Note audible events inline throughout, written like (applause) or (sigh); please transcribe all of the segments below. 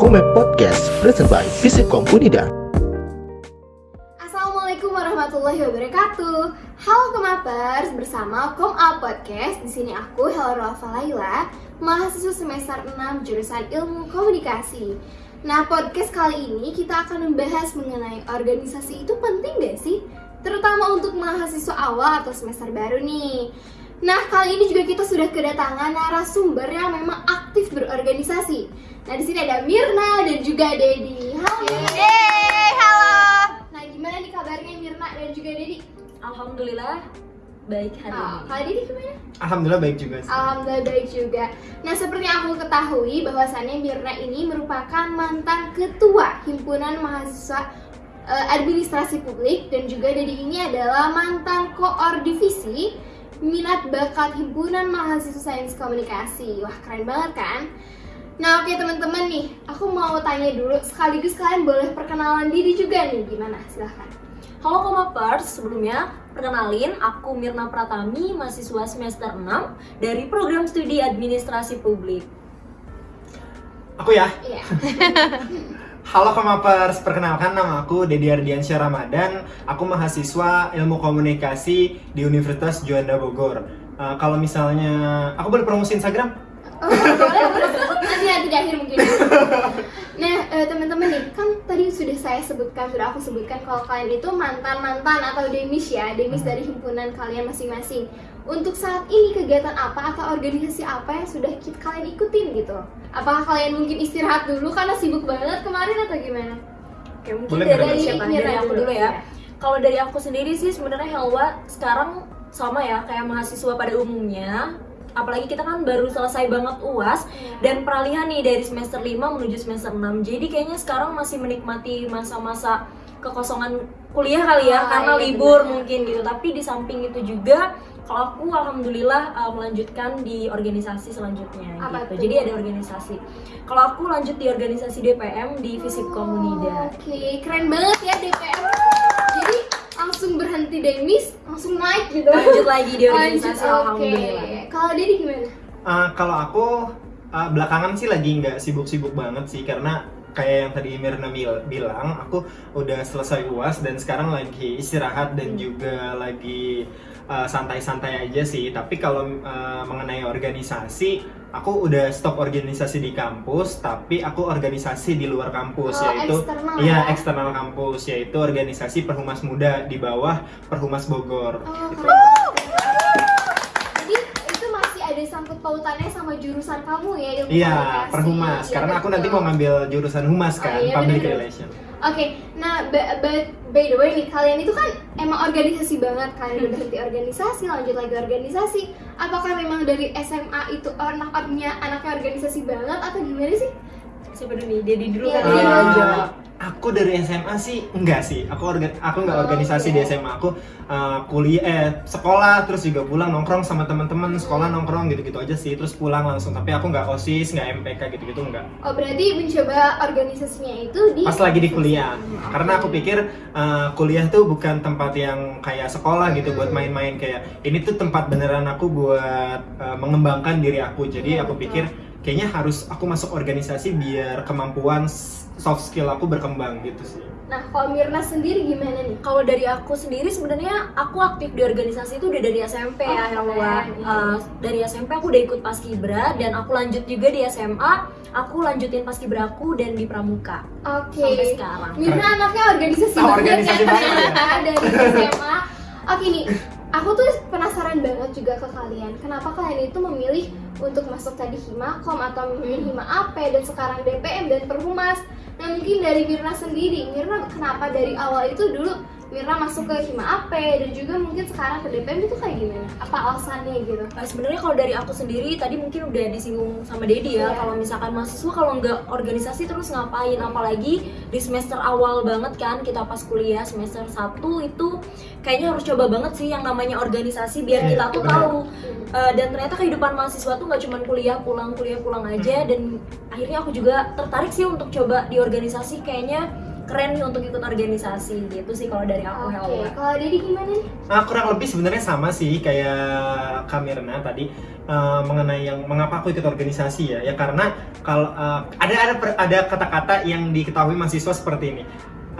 Komet Podcast presented by Visipkom Unida. Assalamualaikum warahmatullahi wabarakatuh. Halo Kemapers, bersama Kom A Podcast. Di sini aku Helra Laila, mahasiswa semester 6 jurusan Ilmu Komunikasi. Nah, podcast kali ini kita akan membahas mengenai organisasi itu penting gak sih? Terutama untuk mahasiswa awal atau semester baru nih. Nah, kali ini juga kita sudah kedatangan narasumber yang memang aktif berorganisasi. Nah, di sini ada Mirna dan juga Dedi. Halo. Yeay, halo. Nah, gimana nih kabarnya Mirna dan juga Dedi? Alhamdulillah baik hari Oh, ini. kalau gimana? Alhamdulillah baik juga sih. Alhamdulillah baik juga. Nah, seperti yang aku ketahui bahwasannya Mirna ini merupakan mantan ketua himpunan mahasiswa eh, administrasi publik dan juga Dedi ini adalah mantan koor divisi minat bakat himpunan mahasiswa sains komunikasi. Wah, keren banget kan? Nah, oke teman-teman nih, aku mau tanya dulu sekaligus kalian boleh perkenalan diri juga nih, gimana? Silahkan. Halo Komapers, sebelumnya perkenalin aku Mirna Pratami, mahasiswa semester 6 dari program studi administrasi publik. Aku ya. Iya. (laughs) Halo Kemapers, perkenalkan nama aku Dedi Ardiansyah Ramadan. Aku mahasiswa Ilmu Komunikasi di Universitas Juanda Bogor. Eh, kalau misalnya aku boleh promosi Instagram? Oh, boleh, boleh. Nanti nanti di akhir mungkin. (laughs) Nah, eh, teman-teman nih, kan tadi sudah saya sebutkan, sudah aku sebutkan kalau kalian itu mantan-mantan atau demis ya, demis dari himpunan kalian masing-masing. Untuk saat ini kegiatan apa atau organisasi apa yang sudah kalian ikutin gitu? Apakah kalian mungkin istirahat dulu karena sibuk banget kemarin atau gimana? Oke, mungkin Boleh, dari, boleh. siapa? Dari aku dulu, dulu iya. ya. Kalau dari aku sendiri sih sebenarnya Helwa sekarang sama ya kayak mahasiswa pada umumnya. Apalagi kita kan baru selesai banget UAS Iya. dan peralihan nih dari semester 5 menuju semester 6. Jadi kayaknya sekarang masih menikmati masa-masa kekosongan kuliah kali ya Ah, karena iya, libur benar. mungkin gitu. Tapi di samping itu juga kalau aku alhamdulillah uh, melanjutkan di organisasi selanjutnya Apa gitu. Jadi ada organisasi. Kalau aku lanjut di organisasi DPM di Visipkom Unida. Oke, keren banget ya DPM. Langsung berhenti demis, langsung naik gitu. Lanjut lagi di organisasi oke. alhamdulillah. Kalau Dedi gimana? Eh, kalau aku eh, belakangan sih lagi nggak sibuk-sibuk banget sih karena kayak yang tadi Mirna bil- bilang, aku udah selesai UAS dan sekarang lagi istirahat dan juga lagi eh, santai-santai aja sih. Tapi kalau eh, mengenai organisasi, aku udah stop organisasi di kampus, tapi aku organisasi di luar kampus Oh, yaitu eksternal iya ya? eksternal kampus yaitu organisasi Perhumas Muda di bawah Perhumas Bogor. Oh, Gitu. keren. Jadi itu masih ada sangkut pautannya sama jurusan kamu ya ilmu Iya, perhumas. Iya, Karena aku nanti mau ngambil jurusan humas Oh, kan, iya, public bener-bener. relation. Oke, nah ba- ba- by the way nih kalian itu kan emang organisasi banget kalian udah berhenti organisasi lanjut lagi organisasi. Apakah memang dari SMA itu anak-anaknya anaknya organisasi banget atau gimana sih? Siapa dulu nih? Dedi dulu Iya, kan. Dedi aku dari SMA sih enggak sih. Aku orga- aku nggak Oh, organisasi di SMA. Aku eh, kuliah eh sekolah terus juga pulang nongkrong sama teman-teman, sekolah nongkrong gitu-gitu aja sih. Terus pulang langsung. Tapi aku nggak OSIS, nggak MPK gitu-gitu enggak. Oh berarti mencoba organisasinya itu di Pas lagi di kuliah. Hmm, Karena aku pikir eh, kuliah tuh bukan tempat yang kayak sekolah gitu buat Hmm. main-main kayak ini tuh tempat beneran aku buat eh, mengembangkan diri aku. Jadi Iya, aku betul. pikir kayaknya harus aku masuk organisasi biar kemampuan soft skill aku berkembang gitu sih. Nah kalau Mirna sendiri gimana nih? Kalau dari aku sendiri sebenarnya aku aktif di organisasi itu udah dari SMP ya, Oh, Helwa. keren. Uh, dari SMP aku udah ikut paskibra dan aku lanjut juga di SMA. Aku lanjutin paskibra aku dan di pramuka Oke. sampai sekarang. Mirna anaknya organisasi Oh, banget organisasi ya (laughs) banget ternyata dari SMA. Oke nih, aku tuh penasaran banget juga ke kalian. Kenapa kalian itu memilih untuk masuk tadi Himakom atau memilih Hima AP dan sekarang DPM dan Perhumas? Nah mungkin dari Mirna sendiri, Mirna kenapa dari awal itu dulu Mirna masuk ke Hima AP dan juga mungkin sekarang ke DPM itu kayak gimana? Apa alasannya gitu? Nah, sebenarnya kalau dari aku sendiri tadi mungkin udah disinggung sama Dedi ya. Iya. Kalau misalkan mahasiswa kalau nggak organisasi terus ngapain? Apalagi di semester awal banget kan kita pas kuliah semester 1 itu kayaknya harus coba banget sih yang namanya organisasi biar Iya, kita tuh tahu. Uh, dan ternyata kehidupan mahasiswa tuh nggak cuma kuliah pulang kuliah pulang aja Hmm. dan akhirnya aku juga tertarik sih untuk coba di organisasi kayaknya keren nih untuk ikut organisasi gitu sih kalau dari aku Oke, Helwa. kalau Dedi gimana nih? Nah, kurang lebih sebenarnya sama sih kayak Kamirna tadi. uh, mengenai yang mengapa aku ikut organisasi ya ya karena kalau uh, ada ada per- ada kata-kata yang diketahui mahasiswa seperti ini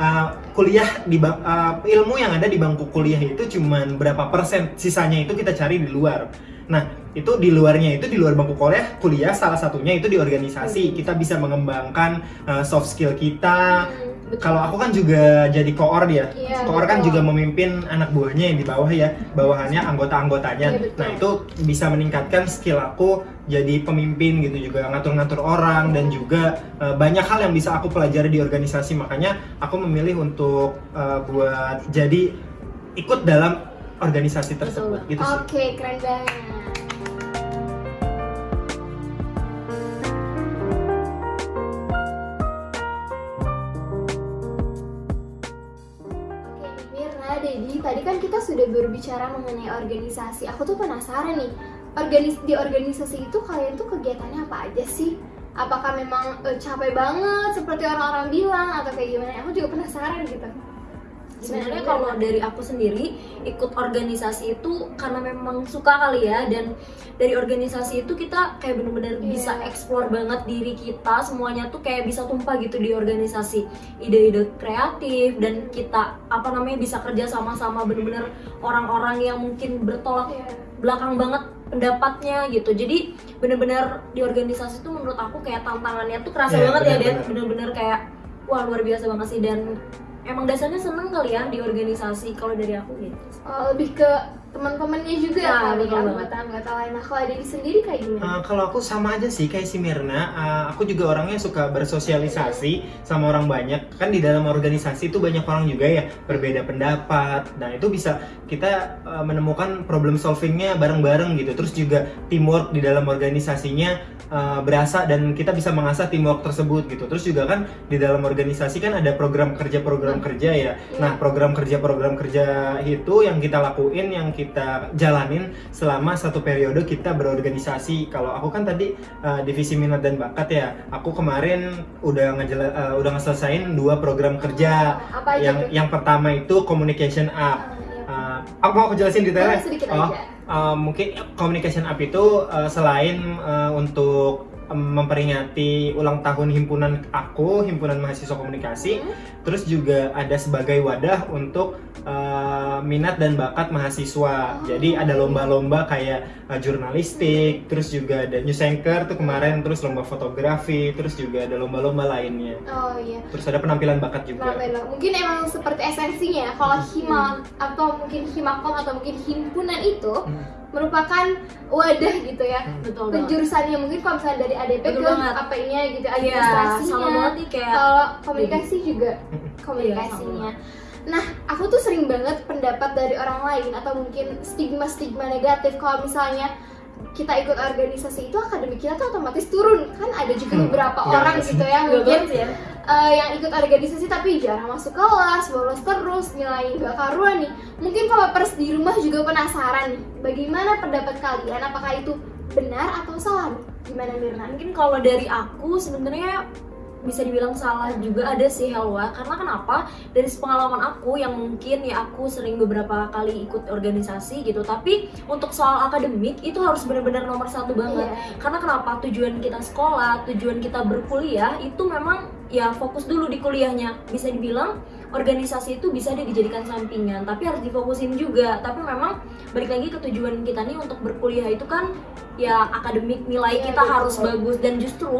Uh, kuliah di uh, ilmu yang ada di bangku kuliah itu cuman berapa persen sisanya itu kita cari di luar nah itu di luarnya itu di luar bangku kuliah kuliah salah satunya itu di organisasi kita bisa mengembangkan uh, soft skill kita Hmm. Kalau aku kan juga jadi koor ya Iya, koor kan juga memimpin anak buahnya yang di bawah ya bawahannya anggota-anggotanya. Iya, betul. nah itu bisa meningkatkan skill aku jadi pemimpin gitu juga ngatur-ngatur orang dan juga eh, banyak hal yang bisa aku pelajari di organisasi. Makanya aku memilih untuk eh, buat jadi ikut dalam organisasi tersebut. Betul. gitu sih. Oke, keren banget. Sudah berbicara mengenai organisasi. Aku tuh penasaran nih, organis di organisasi itu kalian tuh kegiatannya apa aja sih? Apakah memang eh, capek banget seperti orang-orang bilang atau kayak gimana? Aku juga penasaran gitu. Sebenarnya kalau dari aku sendiri ikut organisasi itu karena memang suka kali ya dan dari organisasi itu kita kayak bener-bener Iya. bisa explore banget diri kita semuanya tuh kayak bisa tumpah gitu di organisasi ide-ide kreatif dan kita apa namanya bisa kerja sama-sama bener-bener orang-orang yang mungkin bertolak Iya. belakang banget pendapatnya gitu jadi bener-bener di organisasi itu menurut aku kayak tantangannya tuh kerasa Iya, banget ya Dan bener-bener. bener-bener kayak wah luar biasa banget sih dan emang dasarnya seneng kali ya di organisasi kalau dari aku gitu. Oh, lebih ke teman-temannya juga Nah, kali ya anggota-anggota lain. Nah, kalau dari sendiri kayak gimana? Uh, kalau aku sama aja sih kayak si Mirna, uh, aku juga orangnya suka bersosialisasi sama orang banyak. Kan di dalam organisasi itu banyak orang juga ya berbeda pendapat. Nah itu bisa kita uh, menemukan problem solvingnya bareng-bareng gitu. Terus juga teamwork di dalam organisasinya uh, berasa dan kita bisa mengasah teamwork tersebut gitu. Terus juga kan di dalam organisasi kan ada program kerja-program kerja ya. Nah program kerja-program kerja itu yang kita lakuin, yang kita jalanin selama satu periode kita berorganisasi. Kalau aku kan tadi uh, divisi minat dan bakat ya. Aku kemarin udah ngejela uh, udah ngeselesain dua program kerja. apa Yang tuh? yang pertama itu communication up. Iya. Uh, aku mau aku jelasin detailnya. Oh, uh, mungkin communication up itu uh, selain uh, untuk memperingati ulang tahun himpunan aku, himpunan mahasiswa komunikasi, Hmm. terus juga ada sebagai wadah untuk uh, minat dan bakat mahasiswa. Oh. Jadi ada lomba-lomba kayak uh, jurnalistik, terus juga ada news anchor tuh kemarin, terus lomba fotografi, terus juga ada lomba-lomba lainnya. Oh iya. Terus ada penampilan bakat juga. Dong? Mungkin emang seperti esensinya ya. Kalau hima atau mungkin himakom atau mungkin himpunan itu Hmm. Merupakan wadah gitu ya. betul banget Penjurusannya mungkin kalau misalnya dari ADP Betul ke. AP-nya gitu, iya administrasinya. kayak Kalau komunikasi juga Hmm. (laughs) komunikasinya. Nah, aku tuh sering banget pendapat dari orang lain atau mungkin stigma-stigma negatif kalau misalnya kita ikut organisasi itu akademik kita tuh otomatis turun kan ada juga Hmm, beberapa nggak orang sih. gitu ya mungkin ya eh, yang ikut organisasi tapi jarang masuk kelas bolos terus nilai nggak karuan nih. Mungkin pers di rumah juga penasaran nih bagaimana pendapat kalian? Apakah itu benar atau salah? Gimana Mirna? mungkin kalau dari aku sebenarnya bisa dibilang salah juga ada sih Helwa. Karena kenapa? Dari pengalaman aku yang mungkin ya aku sering beberapa kali ikut organisasi gitu tapi untuk soal akademik itu harus benar-benar nomor satu banget. Iya. karena kenapa? Tujuan kita sekolah tujuan kita berkuliah itu memang ya fokus dulu di kuliahnya. Bisa dibilang organisasi itu bisa dijadikan sampingan tapi harus difokusin juga. Tapi memang balik lagi ke tujuan kita nih untuk berkuliah itu kan ya akademik nilai Iya, kita betul. harus bagus. Dan justru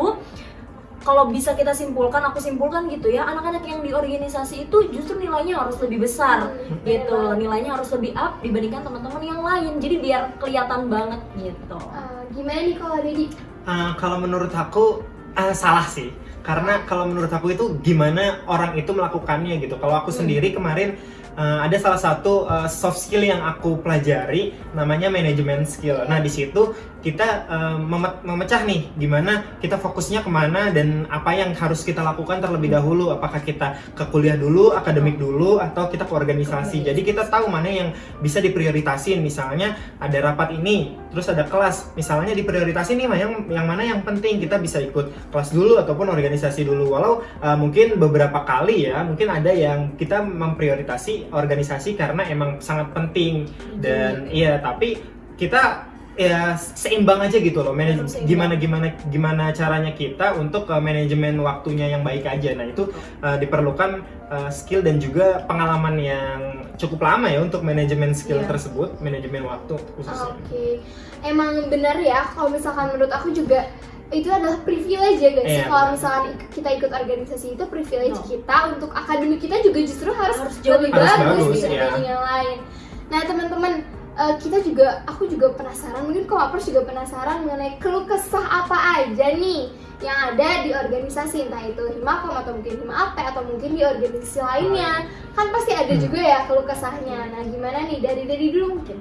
kalau bisa kita simpulkan aku simpulkan gitu ya. Anak-anak yang di organisasi itu justru nilainya harus lebih besar Hmm, gitu. Nilainya harus lebih up dibandingkan teman-teman yang lain. Jadi biar kelihatan banget gitu. Eh, gimana nih kalau Dedi? Uh, kalau menurut aku uh, salah sih. Karena kalau menurut aku itu gimana orang itu melakukannya gitu. Kalau aku Hmm. sendiri kemarin uh, ada salah satu uh, soft skill yang aku pelajari namanya manajemen skill. Nah di situ kita uh, meme- memecah nih gimana kita fokusnya ke mana dan apa yang harus kita lakukan terlebih dahulu. Apakah kita ke kuliah dulu akademik dulu atau kita ke organisasi. Jadi kita tahu mana yang bisa diprioritasin. Misalnya ada rapat ini terus ada kelas. Misalnya diprioritasin nih yang yang mana yang penting kita bisa ikut kelas dulu ataupun organisasi dulu. Walau uh, mungkin beberapa kali ya mungkin ada yang kita memprioritasi organisasi karena emang sangat penting. Dan iya tapi kita ya seimbang aja gitu loh manaj- gimana gimana gimana caranya kita untuk uh, manajemen waktunya yang baik aja nah itu uh, diperlukan uh, skill dan juga pengalaman yang cukup lama ya untuk manajemen skill Iya. tersebut manajemen waktu khususnya Oke, emang benar ya kalau misalkan menurut aku juga itu adalah privilege ya guys. Iya, kalau misalkan ik- kita ikut organisasi itu privilege No. kita untuk akademik kita juga justru harus, Harus jauh lebih bagus, bagus, gitu ya. yang lain. Nah teman-teman eh, kita juga aku juga penasaran mungkin komapers juga penasaran mengenai keluh kesah apa aja nih yang ada di organisasi entah itu Himakom atau mungkin Hima AP atau mungkin di organisasi lainnya. Kan pasti ada Hmm. juga ya keluh kesahnya. Nah gimana nih? Dari dari dulu mungkin.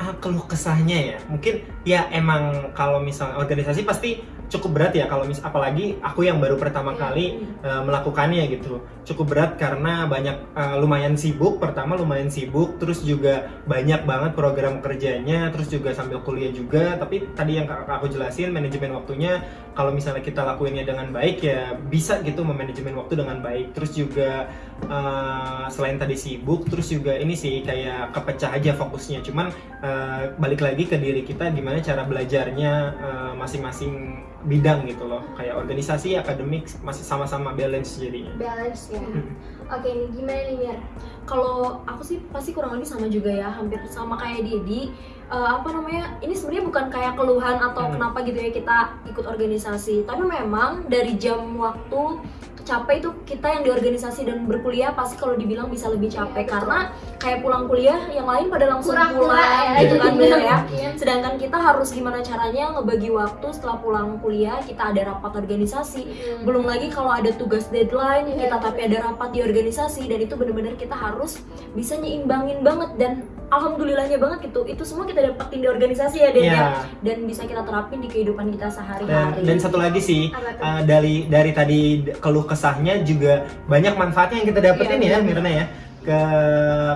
Ah keluh kesahnya ya? Mungkin ya emang kalau misalnya organisasi pasti cukup berat ya kalau mis apalagi aku yang baru pertama Iya. kali uh, melakukannya gitu. Cukup berat karena banyak uh, lumayan sibuk pertama lumayan sibuk terus juga banyak banget program kerjanya terus juga sambil kuliah juga. Tapi tadi yang aku jelasin manajemen waktunya kalau misalnya kita lakuinnya dengan baik ya bisa gitu memanajemen waktu dengan baik. Terus juga uh, selain tadi sibuk terus juga ini sih kayak kepecah aja fokusnya. Cuman uh, balik lagi ke diri kita gimana cara belajarnya uh, masing-masing bidang gitu loh. Kayak organisasi akademik masih sama-sama balance jadinya. Balance ya. Hmm. oke nih gimana nih Mir? Kalau aku sih pasti kurang lebih sama juga ya hampir sama kayak Didi. Eh, apa namanya ini sebenarnya bukan kayak keluhan atau Hmm. kenapa gitu ya kita ikut organisasi. Tapi memang dari jam waktu capek itu kita yang di organisasi dan berkuliah pasti kalau dibilang bisa lebih capek betul. karena kayak pulang kuliah yang lain pada langsung Kura-kura pulang ya, gitu kan ya Iya. sedangkan kita harus gimana caranya ngebagi waktu setelah pulang kuliah kita ada rapat organisasi Hmm. belum lagi kalau ada tugas deadline Iya, kita tapi ada rapat di organisasi dan itu benar-benar kita harus bisa nyeimbangin banget dan alhamdulillahnya banget gitu itu semua kita dapetin di organisasi ya Den ya Iya. dan bisa kita terapin di kehidupan kita dan, sehari-hari dan satu lagi sih uh, dari dari tadi keluh kesahnya juga banyak manfaatnya yang kita dapetin Iya, ya. Mirna ya ke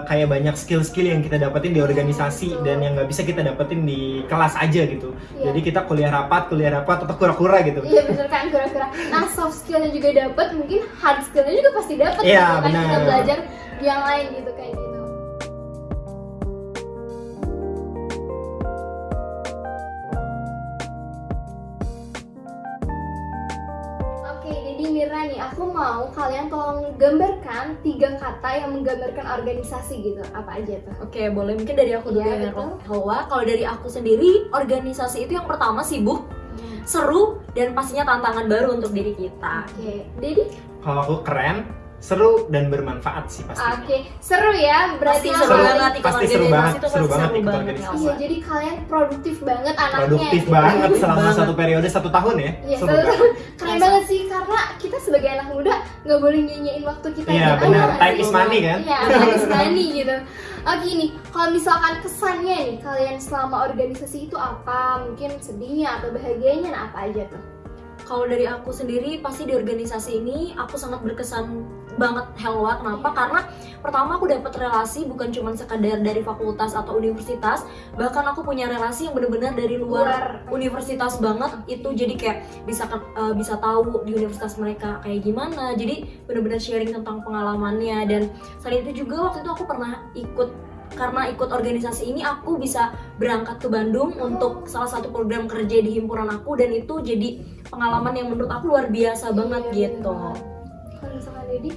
kayak banyak skill-skill yang kita dapetin di organisasi betul. dan yang nggak bisa kita dapetin di kelas aja gitu Iya. jadi kita kuliah rapat kuliah rapat atau kura-kura gitu Iya bener kan kura-kura. Nah soft skillnya juga dapat, mungkin hard skillnya juga pasti dapat. Iya, gitu kan kita belajar yang lain gitu aku mau kalian tolong gambarkan tiga kata yang menggambarkan organisasi gitu. Apa aja tuh? Oke, boleh mungkin dari aku dulu Iya, ya. Hawa. Kalau dari aku sendiri, organisasi itu yang pertama sibuk, seru, dan pastinya tantangan baru untuk diri kita. Oke, Dedi? kalau aku keren seru dan bermanfaat sih pasti Oke, seru ya. Berarti Pasti seru banget pasti seru banget, itu seru banget seru ikut banget, organisasi. Iya, jadi kalian produktif banget anaknya. produktif gitu. banget selama Banget. satu periode satu tahun ya Iya, seru betul. banget keren banget sih karena kita sebagai anak muda nggak boleh nyanyiin waktu kita Iya, benar. ada, Time is money, kan? Iya, time is money gitu. Oke nih, kalau misalkan kesannya nih kalian selama organisasi itu apa? Mungkin sedihnya atau bahagianya nah apa aja tuh? Kalau dari aku sendiri pasti di organisasi ini aku sangat berkesan banget Helwa. Kenapa? Karena pertama aku dapat relasi bukan cuma sekadar dari fakultas atau universitas, bahkan aku punya relasi yang benar-benar dari luar, Luar. universitas banget. Itu jadi kayak bisa ke- eh, bisa tahu di universitas mereka kayak gimana. Jadi benar-benar sharing tentang pengalamannya dan selain itu juga waktu itu aku pernah ikut karena ikut organisasi ini aku bisa berangkat ke Bandung untuk salah satu program kerja di himpunan aku dan itu jadi pengalaman yang menurut aku luar biasa banget Iya, gitu.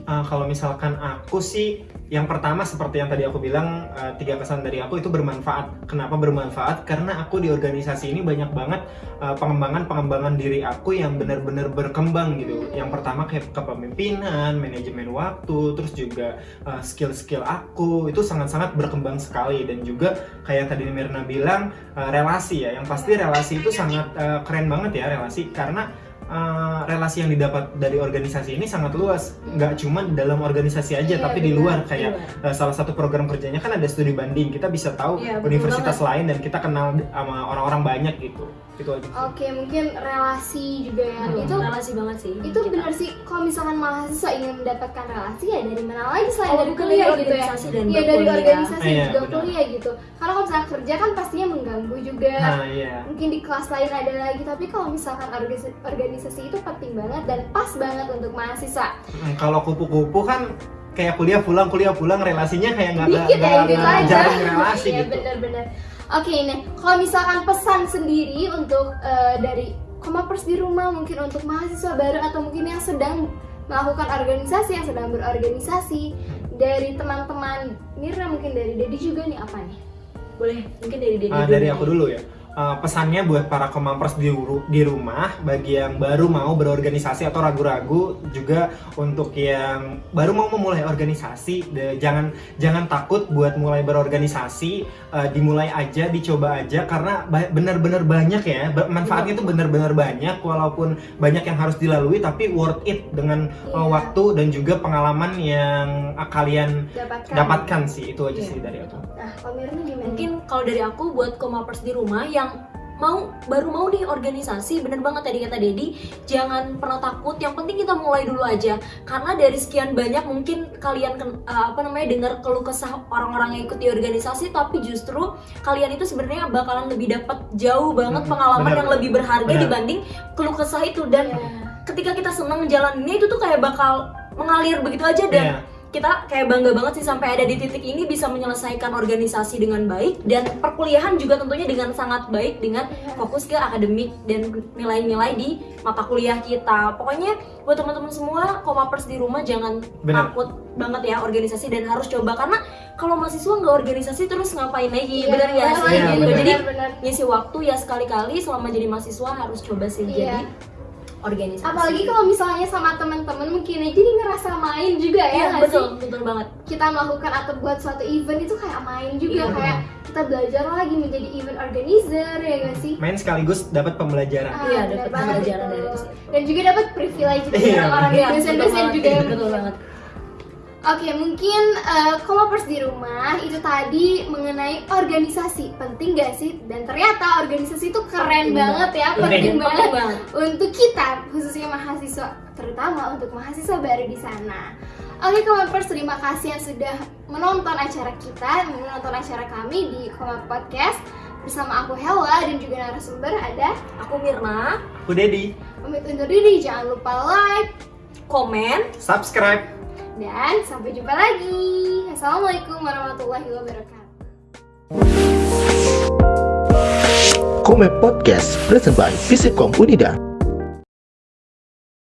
Uh, kalau misalkan aku sih yang pertama seperti yang tadi aku bilang uh, tiga kesan dari aku itu bermanfaat. Kenapa bermanfaat? Karena aku di organisasi ini banyak banget uh, pengembangan-pengembangan diri aku yang benar-benar berkembang gitu. Yang pertama kayak kepemimpinan, manajemen waktu, terus juga uh, skill-skill aku itu sangat-sangat berkembang sekali dan juga kayak tadi Mirna bilang uh, relasi ya. Yang pasti relasi itu sangat uh, keren banget ya relasi karena uh, relasi yang didapat dari organisasi ini sangat luas. Nggak cuma dalam organisasi aja Iya, tapi di luar. Kayak uh, salah satu program kerjanya kan ada studi banding. Kita bisa tahu Iya, universitas lain dan kita kenal sama orang-orang banyak gitu itu aja Oke, mungkin relasi juga ya. Hmm. Itu relasi banget sih. itu kita. benar sih kalau misalkan mahasiswa ingin mendapatkan relasi ya dari mana lagi selain Oh, dari kuliah dari gitu ya Iya dari organisasi Iya, juga benar. kuliah gitu karena kalau misalkan kerja kan pastinya mengganggu juga nah iya mungkin di kelas lain ada lagi tapi kalau misalkan organisasi, organisasi itu penting banget dan pas banget untuk mahasiswa Hmm, kalau kupu-kupu kan kayak kuliah pulang kuliah pulang relasinya kayak nggak nggak dikit ya nggak- nggak aja jarang relasi iya gitu benar-benar Oke, nih kalau misalkan pesan sendiri untuk eh, dari Komapers di rumah mungkin untuk mahasiswa baru atau mungkin yang sedang melakukan organisasi, yang sedang berorganisasi dari teman-teman Mirna mungkin dari Dedi juga nih apa nih? Boleh, mungkin dari Dedi Ah, dari aku dulu ya. Ah, pesannya buat para komampers di, ru- di rumah, bagi yang baru mau berorganisasi atau ragu-ragu, juga untuk yang baru mau memulai organisasi, de- jangan jangan takut buat mulai berorganisasi, ah, dimulai aja, dicoba aja, karena ba- benar-benar banyak ya, manfaatnya itu benar-benar banyak, walaupun banyak yang harus dilalui, tapi worth it dengan Iya. waktu dan juga pengalaman yang ah, kalian Dapatkan. dapatkan sih, itu aja Iya, sih dari aku. Nah, gimana? Mungkin kalau dari aku buat komapers di rumah yang mau baru mau nih organisasi bener banget tadi kata Dedi jangan pernah takut yang penting kita mulai dulu aja karena dari sekian banyak mungkin kalian eh, apa namanya dengar keluh kesah orang-orang yang ikut di organisasi tapi justru kalian itu sebenarnya bakalan lebih dapat jauh banget Hmm, pengalaman bener. yang lebih berharga Bener. dibanding keluh kesah itu dan Iya. ketika kita senang jalaninnya itu tuh kayak bakal mengalir begitu aja dan Iya. Kita kayak bangga banget sih sampai ada di titik ini bisa menyelesaikan organisasi dengan baik dan perkuliahan juga tentunya dengan sangat baik dengan Iya. fokus ke akademik dan nilai-nilai di mata kuliah kita. Pokoknya buat teman-teman semua komapers di rumah jangan Benar. takut banget ya organisasi dan harus coba karena kalau mahasiswa nggak organisasi terus ngapain lagi Iya, bener ya benar sih Iya, gitu. benar. Jadi benar. ngisi waktu ya sekali-kali selama jadi mahasiswa harus coba sih Iya. jadi organisasi. Apalagi kalau misalnya sama teman-teman mungkin ya, jadi ngerasa main juga ya Iya, nggak betul, sih? betul banget. Kita melakukan atau buat suatu event itu kayak main juga Iya, kayak kita belajar lagi menjadi event organizer ya nggak sih? main sekaligus dapat pembelajaran. Ah, Iya, dapat pembelajaran dari. Dan juga dapat privilege dari Iya, orang-orang Iya, dosen-dosen juga banget, ya. betul banget. Oke, mungkin uh, komapers di rumah itu tadi mengenai organisasi penting gak sih? Dan ternyata organisasi itu keren banget ya, Penting. banget banget. untuk kita khususnya mahasiswa, terutama untuk mahasiswa baru di sana. Oke, komapers terima kasih yang sudah menonton acara kita, menonton acara kami di Komap Podcast bersama aku Hella dan juga narasumber ada Aku Mirna, Aku Dedi, pamit undur diri jangan lupa like komen, subscribe. Dan sampai jumpa lagi assalamualaikum warahmatullahi wabarakatuh Komen Podcast present by Visipkom Unida.